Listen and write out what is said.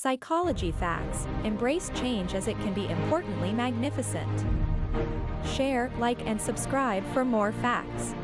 Psychology Facts Embrace change as it can be importantly magnificent. Share, like, and subscribe for more facts.